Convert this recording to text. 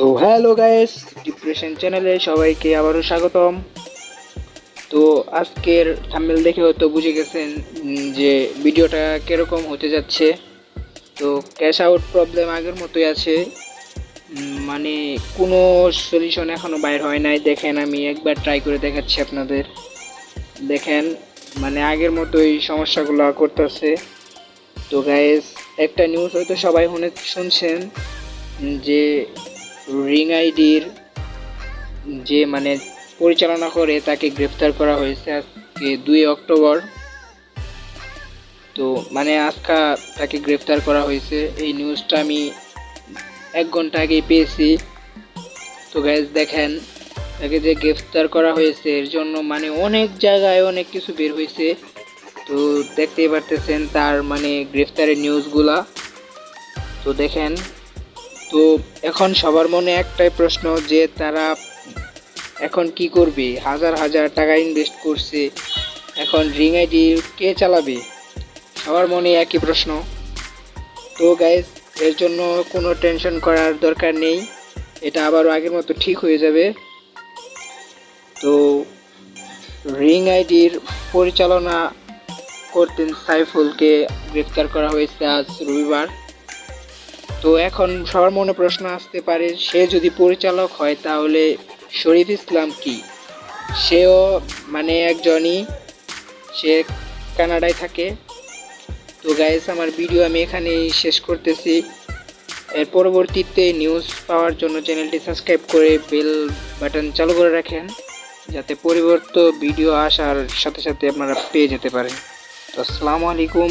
So hello guys depression চ্যানেলে সবাইকে আবারও স্বাগতম। তো আজকের থাম্বেল দেখে হয়তো বুঝে গেছেন যে ভিডিওটা কীরকম হতে যাচ্ছে। তো ক্যাশ আউট প্রবলেম আগের মতোই আছে। মানে কোনো সলিউশন এখনও বাইর হয় নাই। দেখেন আমি একবার ট্রাই করে দেখাচ্ছি আপনাদের। দেখেন মানে আগের মতোই সমস্যাগুলো করতেছে। তো গাইস একটা নিউজ হয়তো সবাই শুনে শুনছেন, যে রিং আইডির যে মানে পরিচালনা করে তাকে গ্রেফতার করা হয়েছে আজকে দুই অক্টোবর। তো মানে আজকা তাকে গ্রেফতার করা হয়েছে। এই নিউজটা আমি এক ঘণ্টা আগেই পেয়েছি। তো গ্যাস দেখেন, তাকে যে গ্রেফতার করা হয়েছে, এর জন্য মানে অনেক জায়গায় অনেক কিছু বের হয়েছে। তো দেখতেই পারতেছেন তার মানে গ্রেফতারের নিউজগুলা তো দেখেন তো এখন সবার মনে একটাই প্রশ্ন যে তারা এখন কি করবে? হাজার হাজার টাকা ইনভেস্ট করছে। এখন রিং আইডি কে চালাবে? সবার মনে একই প্রশ্ন। তো গাইজ এর জন্য কোনো টেনশন করার দরকার নেই। এটা আবারও আগের মতো ঠিক হয়ে যাবে। তো রিং আইডির পরিচালনা করতেন সাইফুলকে গ্রেফতার করা হয়েছে আজ রবিবার। তো এখন সবার মনে প্রশ্ন আসতে পারে, সে যদি পরিচালক হয় তাহলে শরীফ ইসলাম কি? সেও মানে একজনই, সে কানাডায় থাকে। তো গাইস আমার ভিডিও আমি এখানেই শেষ করতেছি। এর পরবর্তীতে নিউজ পাওয়ার জন্য চ্যানেলটি সাবস্ক্রাইব করে বেল বাটন চালু করে রাখেন, যাতে পরিবর্তিত ভিডিও আসার সাথে সাথে আপনারা পেয়ে যেতে পারেন। তো আসসালামু আলাইকুম।